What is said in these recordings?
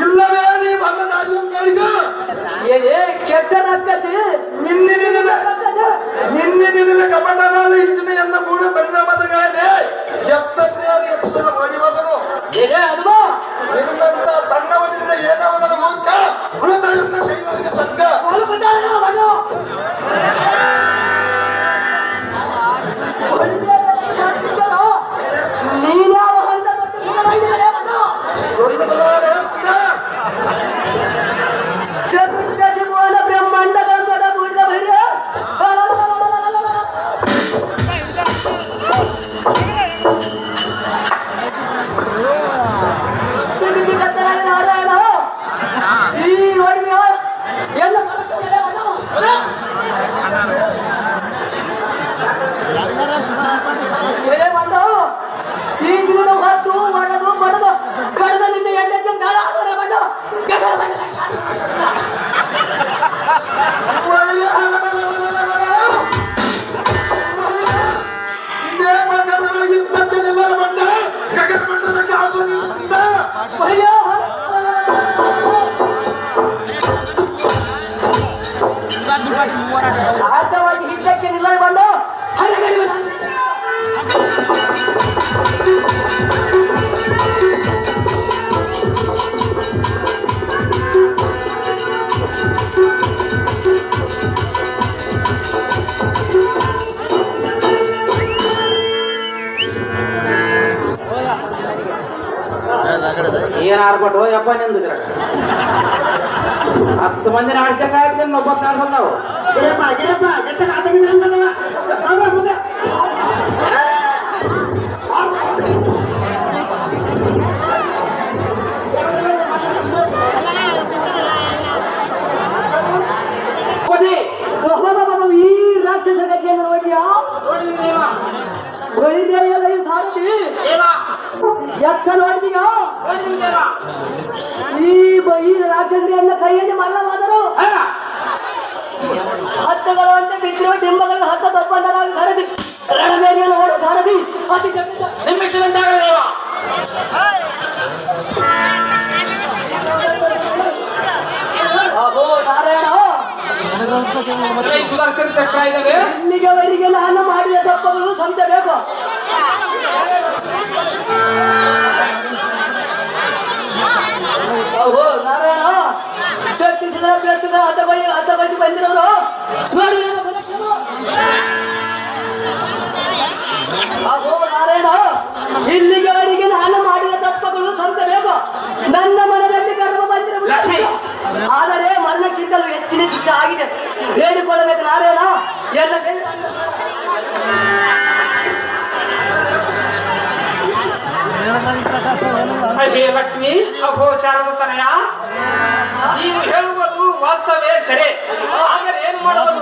ಇಲ್ಲವೇ ನೀ ಬಣ್ಣದಾಶು ಕಳಿಸು ಏನೇ ಕೆಟ್ಟ ರಕ್ಕಸಿ Vai. ಏನ್ ಆಡ್ಬಿಟ್ಟು ಯಪ್ಪ ನಿಂದಿದ್ರ ಹತ್ತು ಮಂದಿ ಆಡ್ಸಕ್ಕಾಗ್ತದೆ ಒಬ್ಬತ್ತು ಆಡ್ಸಲ್ ನಾವು ಗಿರಪ್ಪ ಗಿರಪ್ಪ ಗೆತ್ತಲ ಆತಂಗಿದ್ರೆ ಅಂತದವ ಎತ್ತ ನೋಡಿದೀಗ ಈ ಬ- ಈ ರಾಕ್ಷಸರಿಯನ್ನ ಕೈಯಲ್ಲಿ ಮರಣವಾದರು ಹತ್ತಗಳು ಅಂತ ಬಿದ್ದಿರುವ ಡಿಂಬಗಳನ್ನು ಹತ್ತ ತಪ್ಪಂದರಾಗಿ ಸರದಿ ರಣಮೇರಿಯನ್ನು ಓಡ ಸಾರದಿ. ಅತಿ ಜಗತ್ತ ಅಹೋ ನಾರಾಯಣ. ಇಲ್ಲಿಗೆವರೆಗೆ ನಾನು ಮಾಡಿದ ತಪ್ಪುಗಳು ಸಂಚಬೇಕು ಅಹೋ ನಾರಾಯಣ ಶಕ್ತಿ ಸುಧಾ ಬೆಳೆಸಿದ ಹತಬಳಿ ಬಂದಿರೋರು. ನೋಡಿ ಅಹೋ ನಾರಾಯಣ ಇಲ್ಲಿಗೆವರೆಗೆ ನಾನು ಮಾಡಿದ ತಪ್ಪುಗಳು ಸಂಚಬೇಕು ನನ್ನ ಮನದಲ್ಲಿ ಕರ್ಮ ಬಂದಿರಬಹುದು ಆದರೆ ಮರಣಕ್ಕಿಂತಲೂ ಹೆಚ್ಚಿನ ಶಿಕ್ಷೆ ಆಗಿದೆ. ಬೇಡಿಕೊಳ್ಳಬೇಕು ನಾರಾಯಣ. ಎಲ್ಲ ಅದೇ ಲಕ್ಷ್ಮಿ ಅಘೋಷಾರದತನಯ ನೀವು ಹೇಳುವುದು ವಾಸ್ತವೇ ಸರಿ. ಆದರೆ ಏನ್ ಮಾಡುವುದು?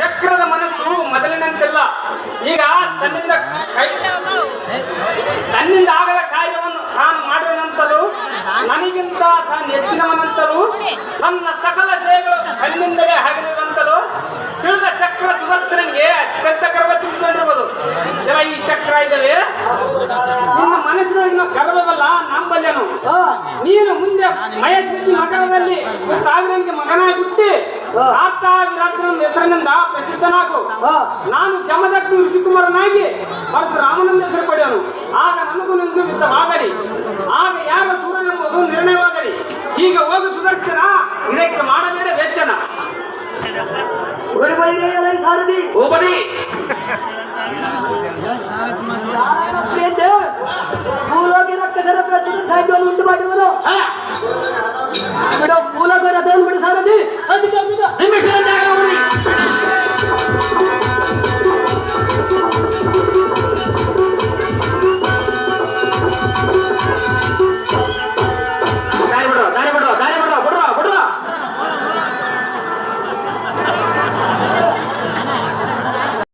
ಚಕ್ರದ ಮನಸ್ಸು ಮೊದಲಿನಂತಿಲ್ಲ. ಈಗ ತನ್ನಿಂದ ಕೈ ತನ್ನಿಂದ ಆಗದ ಕಾರ್ಯವನ್ನು ನಾನು ಮಾಡಿದ ನಂತರೂ ನನಗಿಂತ ತಾನು ಹೆಚ್ಚಿನವನಂತರೂ ತನ್ನ ಸಕಲ ಜಯಗಳು ತನ್ನಿಂದಲೇ ಆಗಿರುವಂತಲೂ ತಿಳಿದ ಚಕ್ರ ಸುದರ್ಶನಿಗೆ ಅತ್ಯಂತ ಗರ್ವ ತುಂಬಿಕೊಂಡಿರುವುದು. ಈ ಚಕ್ರ ಇದೆಯೇ? ನಿನ್ನ ಮನಸ್ಸಿನ ಇನ್ನು ಕರವಲ್ಲ ನಂಬಲ್ಯನು ನೀನು ಮುಂದೆ ಮಯಸ್ಸಿನ ನಗರದಲ್ಲಿ ಸಾವಿರನಿಗೆ ಮಗನಾಗಿಬಿಟ್ಟು ಆತ ವಿರಾಜನ ಹೆಸರಿನಿಂದ ಪ್ರಸಿದ್ಧನಾಗು. ನಾನು ಜಮದಗ್ನಿ ಋಷಿಕುಮಾರನಾಗಿ ಮತ್ತು ರಾಮನಂದ ಹೆಸರು ಪಡೆಯನು. ಆಗ ನನ್ನ